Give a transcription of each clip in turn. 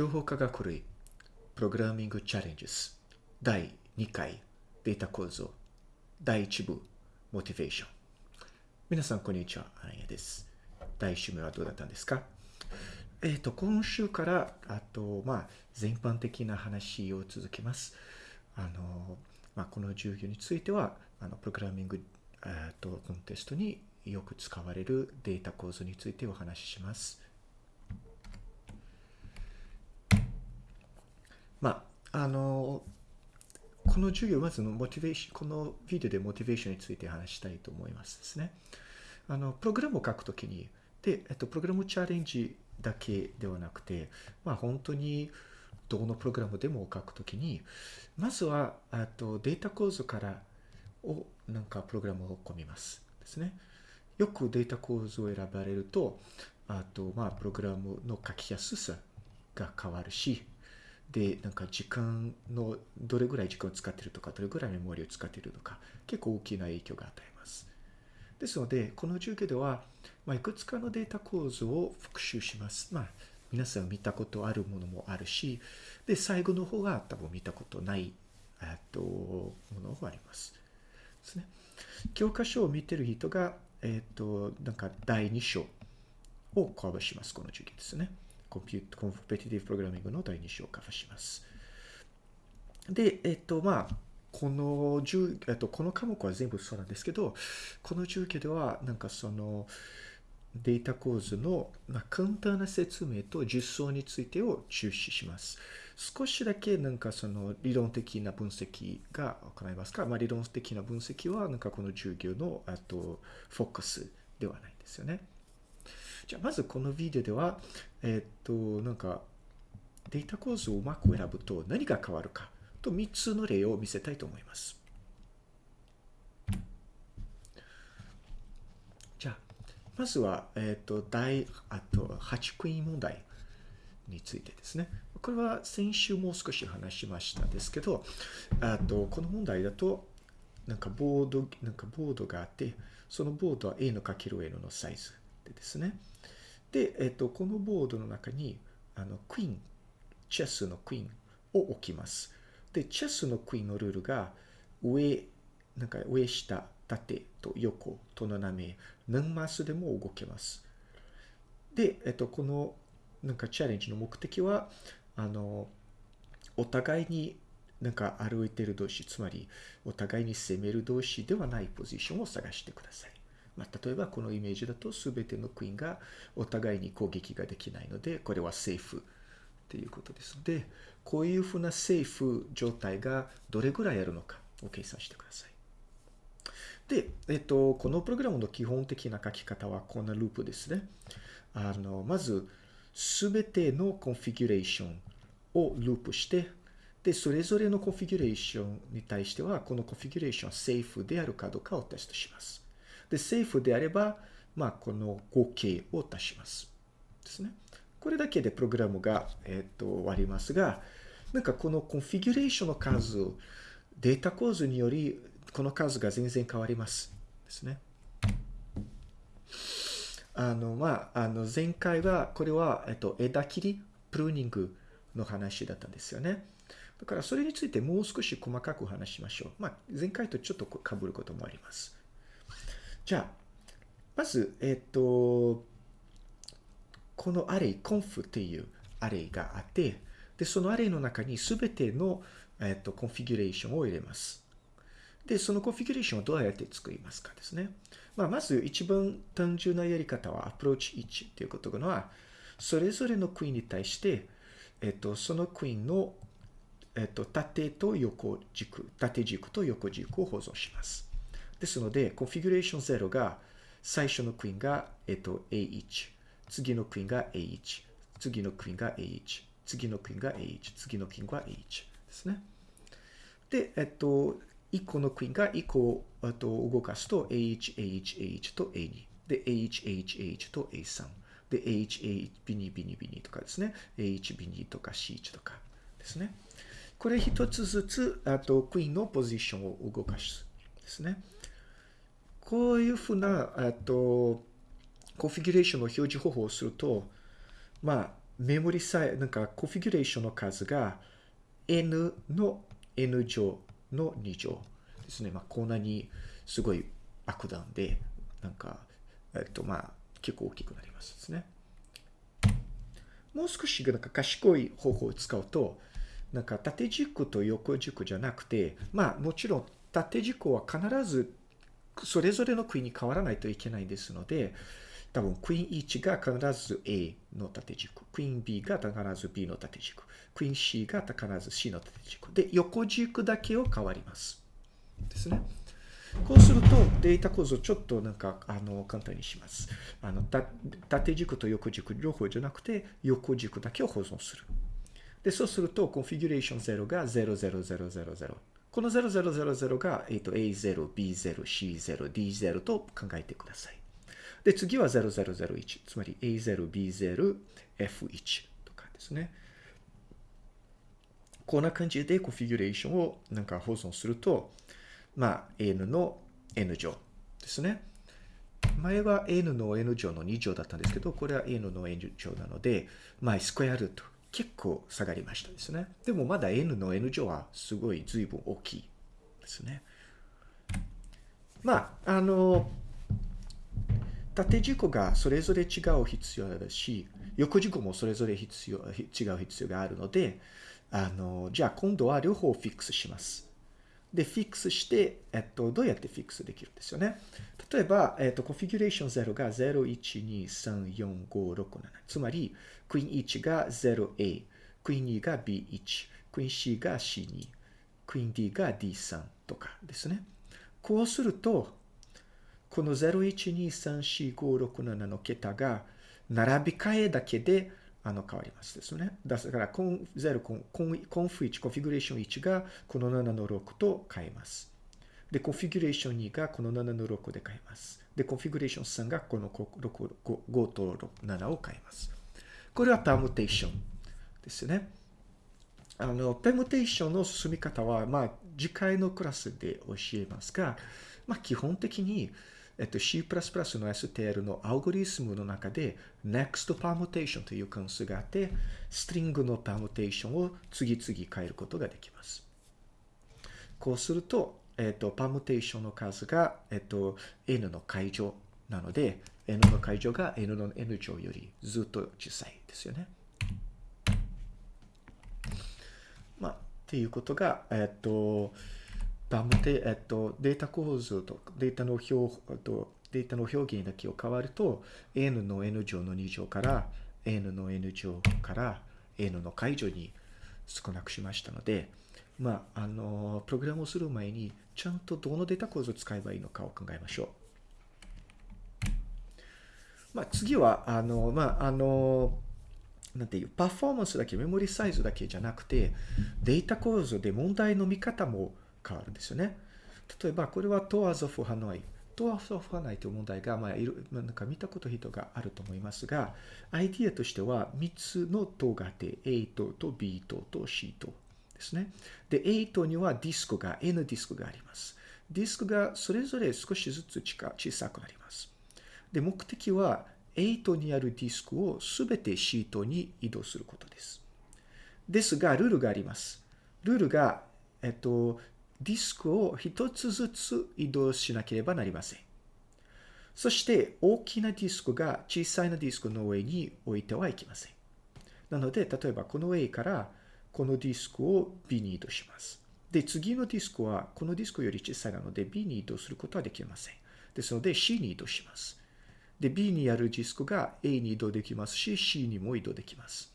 情報科学類プログラミングチャレンジス第2回データ構造第1部モチベーション皆さんこんにちはアンヤです。第1週目はどうだったんですか？えっ、と今週からあとまあ全般的な話を続けます。あのまあこの授業についてはあのプログラミングえーとコンテストによく使われるデータ構造についてお話しします。まあ、あの、この授業、まずのモチベーション、このビデオでモチベーションについて話したいと思いますですね。あの、プログラムを書くときに、で、えっと、プログラムチャレンジだけではなくて、まあ、本当にどのプログラムでも書くときに、まずは、あと、データ構造からを、なんか、プログラムを込みます。ですね。よくデータ構造を選ばれると、あと、まあ、プログラムの書きやすさが変わるし、で、なんか時間の、どれぐらい時間を使ってるとか、どれぐらいメモリを使っているとか、結構大きな影響が与えます。ですので、この授業では、まあ、いくつかのデータ構造を復習します。まあ、皆さん見たことあるものもあるし、で、最後の方が多分見たことない、えっと、ものもあります。ですね。教科書を見てる人が、えっ、と、なんか第2章をカバーします。この授業ですね。コンピューコンペティティブプログラミングの第2章をカバーします。で、えっ、と、まあ、この授、えっと、この科目は全部そうなんですけど、この授業では、なんかその、データ構図の、まあ、簡単な説明と実装についてを注視します。少しだけなんかその理論的な分析が行いますか、まあ、理論的な分析はなんかこの授業のあとフォーカスではないんですよね。じゃあまずこのビデオでは、えっと、なんかデータ構造をうまく選ぶと何が変わるかと3つの例を見せたいと思います。じゃあ、まずは、えっと、第、あと8クイーン問題についてですね。これは先週もう少し話しましたですけど、あと、この問題だと、なんかボード、なんかボードがあって、そのボードは A のかける N のサイズでですね。で、えっと、このボードの中に、あの、クイーン、チェスのクイーンを置きます。で、チェスのクイーンのルールが、上、なんか上下、縦と横と斜め、何マスでも動けます。で、えっと、この、なんかチャレンジの目的は、あの、お互いになんか歩いてる同士、つまりお互いに攻める同士ではないポジションを探してください。まあ、例えばこのイメージだと全てのクイーンがお互いに攻撃ができないので、これはセーフっていうことですので、こういうふうなセーフ状態がどれぐらいあるのかを計算してください。で、えっと、このプログラムの基本的な書き方はこんなループですね。あの、まず、すべてのコンフィギュレーションをループして、で、それぞれのコンフィギュレーションに対しては、このコンフィギュレーションはセーフであるかどうかをテストします。で、セーフであれば、まあ、この合計を足します。ですね。これだけでプログラムが、えっと、終わりますが、なんかこのコンフィギュレーションの数、データ構造により、この数が全然変わります。ですね。あの、まあ、あの、前回は、これは、えっと、枝切り、プルーニングの話だったんですよね。だから、それについてもう少し細かく話しましょう。まあ、前回とちょっと被ることもあります。じゃあ、まず、えっと、このアレイ、コンフっていうアレイがあって、で、そのアレイの中にすべての、えっと、コンフィギュレーションを入れます。で、そのコンフィギュレーションをどうやって作りますかですね。まあ、まず一番単純なやり方はアプローチ1っていうことのは、それぞれのクイーンに対して、えっと、そのクイーンの、えっと、縦と横軸、縦軸と横軸を保存します。ですので、コンフィギュレーション0が、最初のクイーンが、えっと、A1、次のクイーンが A1、次のクイーンが A1、次のクイーンが A1、次のクイーンが A1 ですね。で、えっと、1個のクイーンが1個をと動かすと A1、A1、A1 と A2。で、A1、A1、A1 と A3。で、A1、A1、B2、B2、B2 とかですね。A1、B2 とか C1 とかですね。これ一つずつ、あと、クイーンのポジションを動かすですね。こういうふうな、あと、コンフィギュレーションの表示方法をすると、まあ、メモリさえ、なんかコンフィギュレーションの数が n の n 乗の2乗ですね。まあ、こんなにすごい爆弾で、なんか、えっと、まあ、結構大きくなりますですね。もう少しなんか賢い方法を使うと、なんか縦軸と横軸じゃなくて、まあもちろん縦軸は必ずそれぞれの国に変わらないといけないですので、多分クイーン1が必ず A の縦軸、クイーン B が必ず B の縦軸、クイーン C が必ず C の縦軸。で、横軸だけを変わります。ですね。こうするとデータ構造ちょっとなんかあの簡単にします。あの縦軸と横軸両方じゃなくて横軸だけを保存する。で、そうするとコンフィギュレーション0が00000。この0000が、えー、と A0、B0、C0、D0 と考えてください。で、次は0001。つまり A0、B0、F1 とかですね。こんな感じでコンフィギュレーションをなんか保存すると、まあ、n の n 乗ですね。前は n の n 乗の2乗だったんですけど、これは n の n 乗なので、まあ、スクエアルート結構下がりましたですね。でもまだ n の n 乗はすごい随分大きいですね。まあ、あの、縦軸がそれぞれ違う必要だし、横軸もそれぞれ必要、違う必要があるので、あの、じゃあ今度は両方フィックスします。で、フィックスして、えっと、どうやってフィックスできるんですよね？例えば、えっと、コンフィギュレーション0が0、1、2、3、4、5、6、7。つまり、クイーン1が 0A、クイーン2が B1、クイーン C が C2、クイーン D が D3 とかですね。こうすると、この0、1、2、3、4、5、6、7の桁が並び替えだけであの変わりますですね。だからコン0コンコンコンフ1、コンフィギュレーション1がこの7の6と変えます。で、コンフィギュレーション2がこの7の6で変えます。で、コンフィギュレーション3がこの 5, 5と7を変えます。これはパームテーションですね。あの、ペムテーションの進み方は、まあ、次回のクラスで教えますが、まあ、基本的に、えっと、C++ の STL のアルゴリスムの中で Next Permutation という関数があって、ストリングのパームテーションを次々変えることができます。こうすると、えっと、パームテーションの数が、えっと、n の解乗なので、n の解乗が n の n 乗よりずっと小さいですよね。まあ、っていうことが、えっと、バムで、えっと、データ構造とデータの表、えっとデータの表現だけを変わると、n の n 乗の2乗から、n の n 乗から n の解除に少なくしましたので、まあ、あの、プログラムをする前に、ちゃんとどのデータ構造を使えばいいのかを考えましょう。まあ、次は、あの、まあ、あの、なんていう、パフォーマンスだけ、メモリサイズだけじゃなくて、データ構造で問題の見方も変わるんですよね。例えば、これはトアゾフハノイ。トアゾフハノイという問題が、まあ、いろ、なんか見たこと人があると思いますが、アイディアとしては3つの塔があって、A 塔と B 塔と C 塔ですね。で、A 塔にはディスクが、N ディスクがあります。ディスクがそれぞれ少しずつ小さくなります。で、目的は A 塔にあるディスクをすべて C 塔に移動することです。ですが、ルールがあります。ルールが、えっと、ディスクを一つずつ移動しなければなりません。そして大きなディスクが小さいなディスクの上に置いてはいけません。なので、例えばこの A からこのディスクを B に移動します。で、次のディスクはこのディスクより小さいなので B に移動することはできません。ですので C に移動します。で、B にあるディスクが A に移動できますし、C にも移動できます。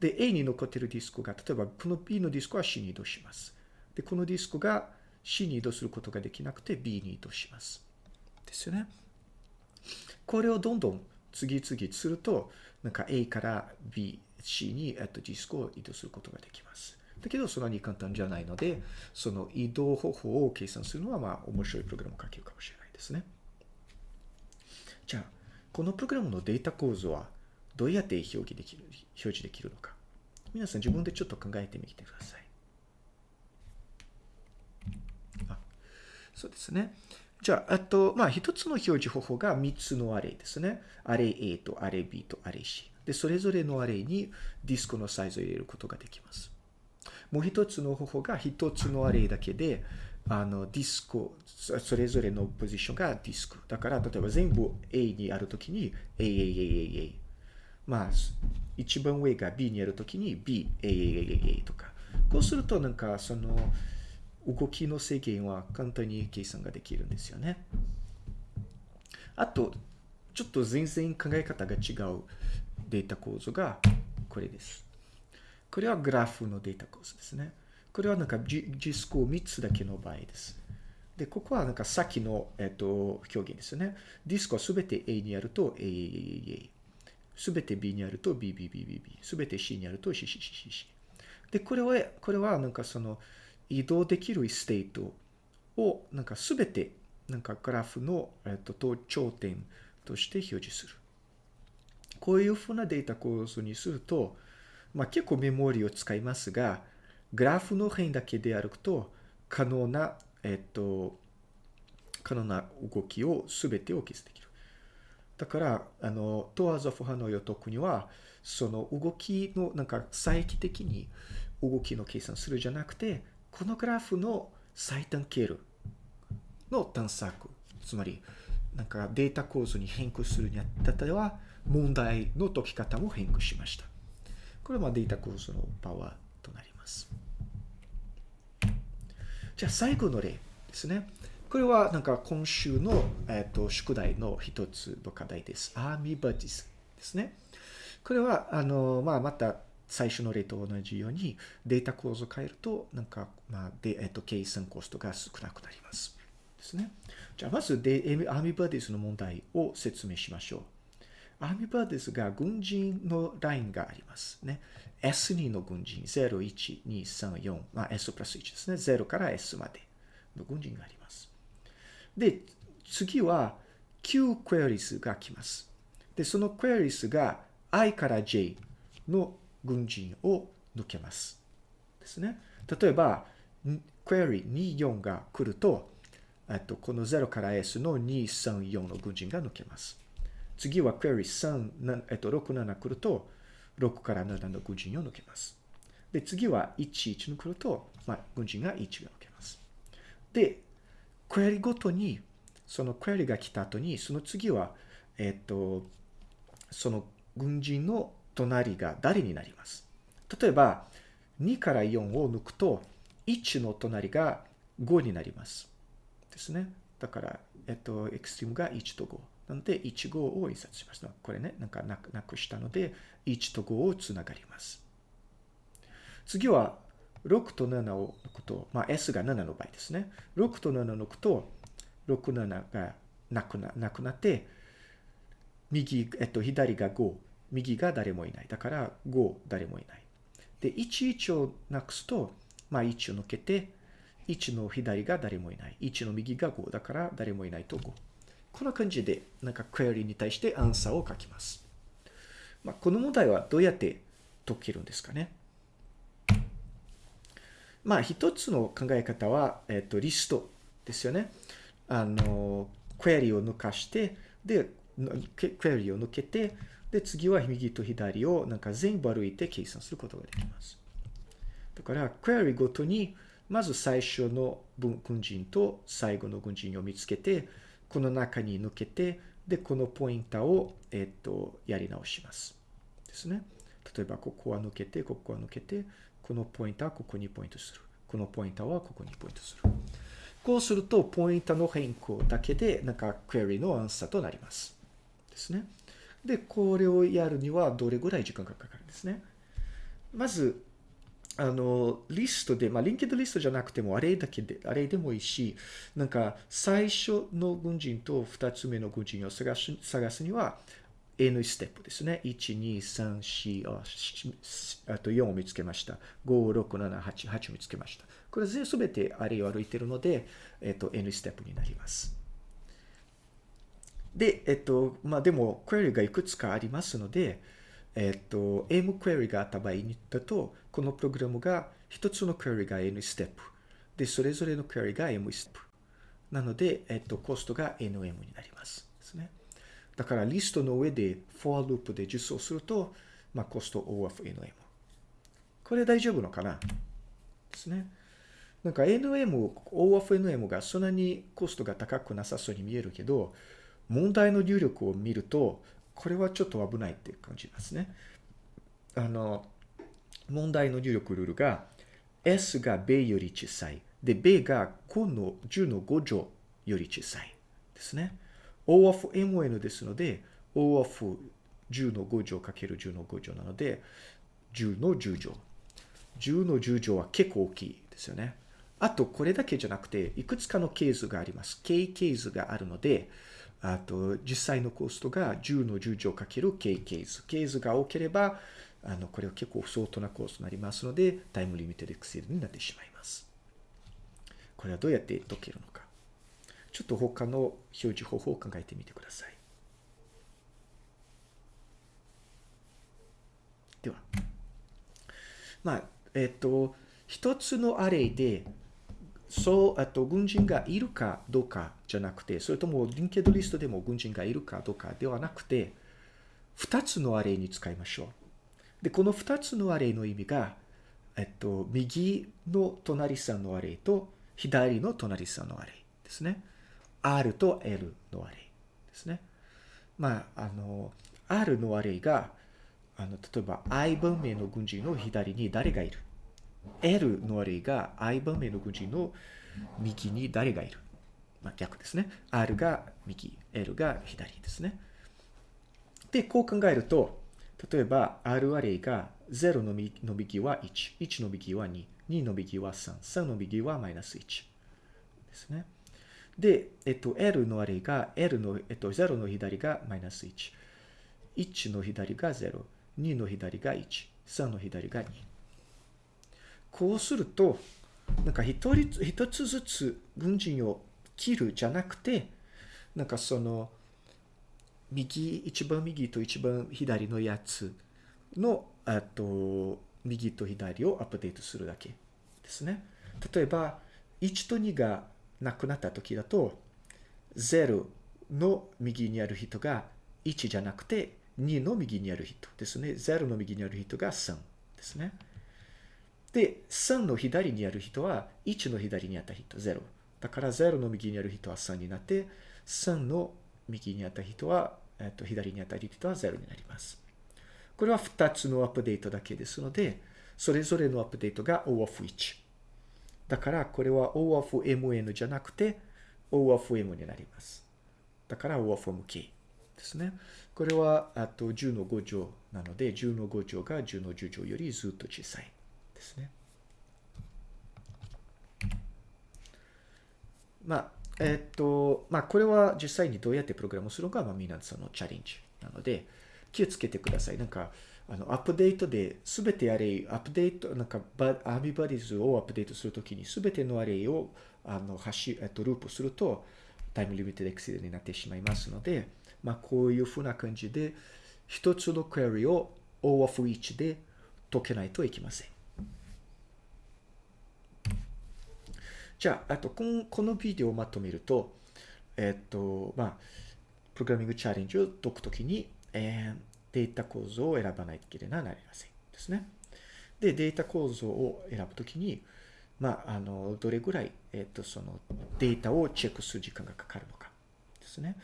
で、A に残っているディスクが、例えばこの B のディスクは C に移動します。で、このディスクが C に移動することができなくて B に移動します。ですよね。これをどんどん次々すると、なんか A から B、C に、えっと、ディスクを移動することができます。だけど、そんなに簡単じゃないので、その移動方法を計算するのは、まあ、面白いプログラムを書けるかもしれないですね。じゃあ、このプログラムのデータ構造はどうやって表記できる、表示できるのか。皆さん自分でちょっと考えてみてください。そうですね。じゃあ、あと、まあ、一つの表示方法が3つのアレイですね。アレイ A とアレイ B とアレイ C。で、それぞれのアレイにディスクのサイズを入れることができます。もう一つの方法が一つのアレイだけで、あの、ディスク、それぞれのポジションがディスク。だから、例えば全部 A にあるときに A、A、A、A、A。まあ、一番上が B にあるときに B、A、A、A、A とか。こうすると、なんか、その、動きの制限は簡単に計算ができるんですよね。あと、ちょっと全然考え方が違うデータ構造がこれです。これはグラフのデータ構造ですね。これはなんかディスクを3つだけの場合です。で、ここはなんかさっきの、えっと、表現ですよね。ディスクはすべて A にあると AAA、すべて B にあると B、B、B、B、B、すべて C にあると CCCCC。で、これは、これはなんかその移動できるステートをなんかすべてなんかグラフの、えっと、頂点として表示する。こういうふうなデータ構造にすると、まあ、結構メモリを使いますが、グラフの辺だけで歩くと、可能な、えっと、可能な動きを全てを記述できる。だから、あの、トワーゾフ派の予測には、その動きの、なんか、再帰的に動きの計算するじゃなくて、このグラフの最短経路の探索、つまり、なんかデータ構造に変更するにあたっては、問題の解き方も変更しました。これはデータ構造のパワーとなります。じゃあ最後の例ですね。これはなんか今週の、えーと、宿題の一つの課題です。アーミーバディスですね。これは、あの、まあ、また最初の例と同じようにデータ構造を変えると、なんか、まあ、で、えっ、と、計算コストが少なくなります。ですね。じゃあ、まずで、アーミバディスの問題を説明しましょう。アーミバディスが軍人のラインがありますね。S2 の軍人、0、1、2、3、4、まあ、S プラス1ですね。0から S までの軍人があります。で、次は Q クエリスが来ます。で、そのクエリスが I から J の軍人を抜けます。ですね。例えば、クエリ24が来ると、えっとこの0から S の234の軍人が抜けます。次はクエリ3、えっと、6、7来ると、6から7の軍人を抜けます。で、次は1、1に来ると、まあ、軍人が1が抜けます。で、クエリごとに、そのクエリが来た後に、その次は、えっと、その軍人の隣が誰になります？例えば、2から4を抜くと、1の隣が5になります。ですね。だから、えっと、エクストリームが1と5。なので、1、5を印刷しました。これね、なんかなくしたので、1と5をつながります。次は、6と7を抜くと、まあ、S が7の場合ですね。6と7を抜くと、6、7がなくななくなって、右、えっと、左が5、右が誰もいない。だから、5、誰もいない。で、1、1をなくすと、まあ、1を抜けて、1の左が誰もいない。1の右が5だから誰もいないと5。こんな感じで、なんかクエリに対してアンサーを書きます。まあ、この問題はどうやって解けるんですかね。まあ、一つの考え方は、えっ、と、リストですよね。あの、クエリを抜かして、で、クエリを抜けて、で、次は右と左をなんか全部歩いて計算することができます。だから、クエリごとに、まず最初の軍人と最後の軍人を見つけて、この中に抜けて、で、このポインターを、えっと、やり直します。ですね。例えば、ここは抜けて、ここは抜けて、このポインターはここにポイントする。このポインターはここにポイントする。こうすると、ポインターの変更だけで、なんか、クエリのアンサーとなります。ですね。で、これをやるにはどれぐらい時間がかかるんですね。まず、あの、リストで、まあ、リンケッドリストじゃなくても、あれだけで、あれでもいいし、なんか、最初の軍人と二つ目の軍人を探す探すには、N ステップですね。1、2、3、4、あと4を見つけました。5、6、7、8、8を見つけました。これ全てあれを歩いているので、えっと、N ステップになります。で、えっと、まあでも、クエリがいくつかありますので、えっと、M クエリがあった場合にだと、このプログラムが一つのクエリが N ステップ。で、それぞれのクエリが M ステップ。なので、えっと、コストが NM になります。ですね。だからリストの上で for loop で実装すると、まあ、コスト O of NM。これ大丈夫のかなですね。なんか NM、O of NM がそんなにコストが高くなさそうに見えるけど、問題の入力を見ると、これはちょっと危ないって感じますね。あの、問題の入力ルールが、S が米より小さい。で、米が5の10の5乗より小さい。ですね。O of MN ですので、O of 10の5乗かける10の5乗なので、10の10乗。10の10乗は結構大きいですよね。あと、これだけじゃなくて、いくつかのケースがあります。K ケースがあるので、あと、実際のコストが10の10乗かける K ケース。ケースが多ければ、あの、これは結構相当なコースになりますので、タイムリミテッドエクセルになってしまいます。これはどうやって解けるのか。ちょっと他の表示方法を考えてみてください。では。まあ、えっ、と、一つのアレイで、そう、あと、軍人がいるかどうかじゃなくて、それともリンケッドリストでも軍人がいるかどうかではなくて、二つのアレイに使いましょう。で、この二つのアレイの意味が、えっと、右の隣さんのアレイと、左の隣さんのアレイですね。R と L のアレイですね。まあ、あの、R のアレイが、あの、例えば I 番目の軍人の左に誰がいる ?L のアレイが I 番目の軍人の右に誰がいる？まあ、逆ですね。R が右、L が左ですね。で、こう考えると、例えば R アレイが0の右は1、1の右は2、2の右は3、3の右はマイナス1ですね。で、えっと、L のアレイが、L の、えっと、0の左がマイナス1、1の左が0、2の左が1、3の左が2。こうすると、なんか一人、一つずつ軍人を切るじゃなくて、なんかその、右、一番右と一番左のやつの、あと、右と左をアップデートするだけですね。例えば、1と2がなくなった時だと、0の右にある人が1じゃなくて2の右にある人ですね。0の右にある人が3ですね。で、3の左にある人は1の左にあった人、0。だから0の右にある人は3になって、3の右にあった人は、えっと、左にあった人は0になります。これは2つのアップデートだけですので、それぞれのアップデートが O of 1。だからこれは O of MN じゃなくて O of M になります。だから O of MK ですね。これはあと10の5乗なので10の5乗が10の10乗よりずっと小さいですね。まあ、えっと、まあこれは実際にどうやってプログラムするのかは皆さんのチャレンジなので気をつけてください。なんかあの、アップデートで、すべてアレイ、アップデート、なんか、アーミバディズをアップデートするときに、すべてのアレイを、あの、ハッシュ、えっと、ループすると、タイムリミテッドエクセルになってしまいますので、まあ、こういうふうな感じで、一つのクエリを O of each で解けないといけません。じゃあ、あと、このこのビデオをまとめると、えっと、まあ、プログラミングチャレンジを解くときに、えーデータ構造を選ばないといけないなりませんですね。で、データ構造を選ぶときに、まあ、あの、どれぐらい、えっ、と、そのデータをチェックする時間がかかるのかですね。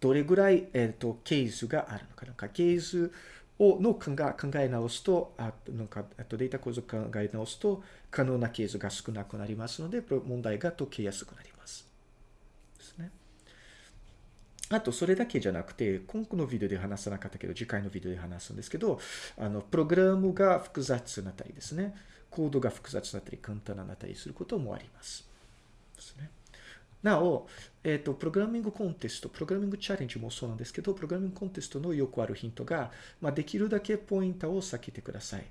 どれぐらい、えっ、と、ケースがあるのか。なんか、ケースをの考え直すと、あなんか、あとデータ構造を考え直すと、可能なケースが少なくなりますので、問題が解けやすくなります。ですね。あと、それだけじゃなくて、今後のビデオで話さなかったけど、次回のビデオで話すんですけど、あの、プログラムが複雑なったりですね、コードが複雑なったり、簡単なったりすることもあります。ですね。なお、えっ、ー、と、プログラミングコンテスト、プログラミングチャレンジもそうなんですけど、プログラミングコンテストのよくあるヒントが、まあ、できるだけポイントを避けてください。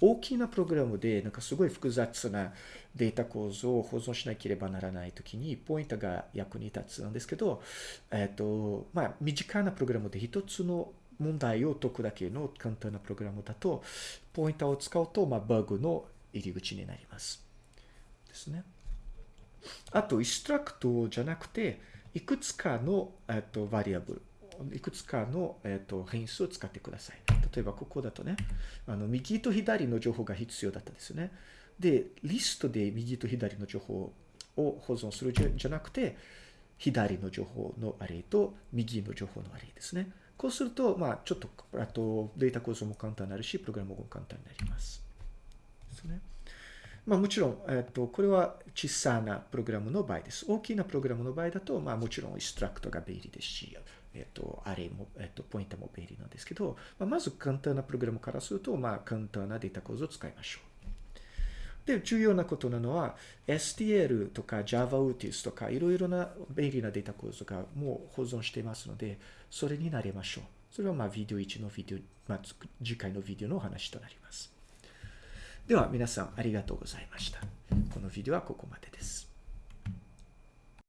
大きなプログラムで、なんかすごい複雑なデータ構造を保存しなければならないときに、ポイントが役に立つんですけど、えっ、ー、と、まあ、身近なプログラムで一つの問題を解くだけの簡単なプログラムだと、ポイントを使うと、まあ、バグの入り口になります。ですね。あと、インストラクトじゃなくて、いくつかの、えっと、バリアブルいくつかの、えっ、と、変数を使ってください。例えば、ここだとね、あの、右と左の情報が必要だったですよね。で、リストで右と左の情報を保存するじゃなくて、左の情報のアレイと右の情報のアレイですね。こうすると、まあ、ちょっと、あと、データ構造も簡単になるし、プログラムも簡単になります。ですね。まあもちろん、えっと、これは小さなプログラムの場合です。大きなプログラムの場合だと、まあもちろんインストラクトが便利ですし、えっと、アレイも、えっと、ポインターも便利なんですけど、まあ、まず簡単なプログラムからすると、まあ簡単なデータ構造を使いましょう。で、重要なことなのは、STL とか JavaUtis とかいろいろな便利なデータ構造がもう保存していますので、それになりましょう。それはまあビデオ1のビデオ、まあ次回のビデオのお話となります。では皆さんありがとうございました。このビデオはここまでです。